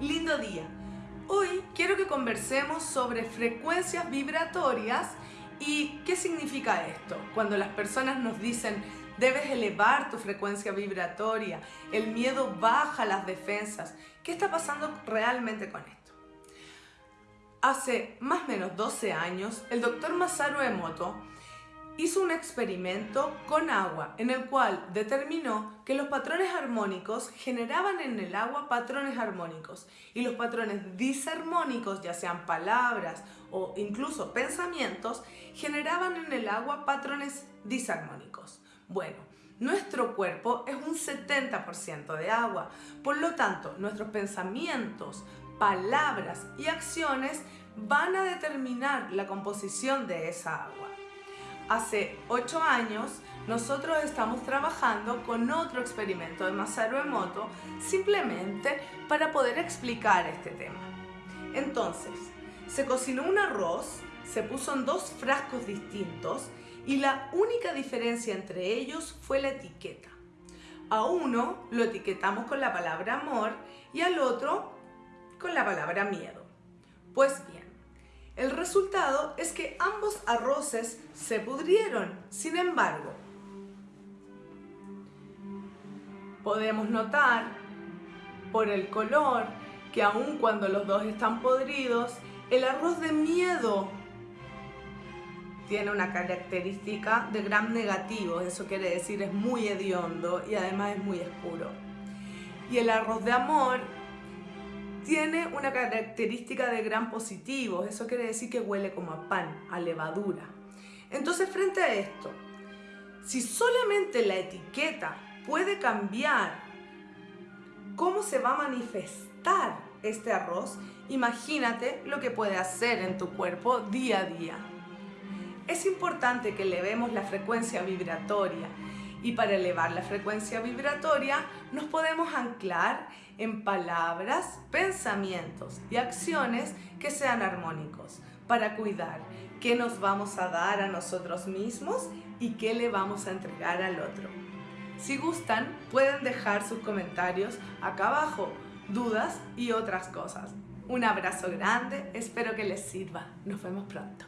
lindo día. Hoy quiero que conversemos sobre frecuencias vibratorias y qué significa esto. Cuando las personas nos dicen debes elevar tu frecuencia vibratoria, el miedo baja las defensas. ¿Qué está pasando realmente con esto? Hace más o menos 12 años, el doctor Masaru Emoto hizo un experimento con agua en el cual determinó que los patrones armónicos generaban en el agua patrones armónicos. Y los patrones disarmónicos, ya sean palabras o incluso pensamientos, generaban en el agua patrones disarmónicos. Bueno, nuestro cuerpo es un 70% de agua, por lo tanto nuestros pensamientos, palabras y acciones van a determinar la composición de esa agua hace 8 años nosotros estamos trabajando con otro experimento de Masaru Emoto simplemente para poder explicar este tema. Entonces, se cocinó un arroz, se puso en dos frascos distintos y la única diferencia entre ellos fue la etiqueta. A uno lo etiquetamos con la palabra amor y al otro con la palabra miedo. Pues bien, el resultado es que ambos arroces se pudrieron. Sin embargo, podemos notar por el color que aun cuando los dos están podridos, el arroz de miedo tiene una característica de gran negativo, eso quiere decir es muy hediondo y además es muy oscuro. Y el arroz de amor tiene una característica de gran positivo, eso quiere decir que huele como a pan, a levadura. Entonces frente a esto, si solamente la etiqueta puede cambiar cómo se va a manifestar este arroz, imagínate lo que puede hacer en tu cuerpo día a día. Es importante que elevemos la frecuencia vibratoria y para elevar la frecuencia vibratoria nos podemos anclar en palabras, pensamientos y acciones que sean armónicos para cuidar qué nos vamos a dar a nosotros mismos y qué le vamos a entregar al otro. Si gustan, pueden dejar sus comentarios acá abajo, dudas y otras cosas. Un abrazo grande, espero que les sirva. Nos vemos pronto.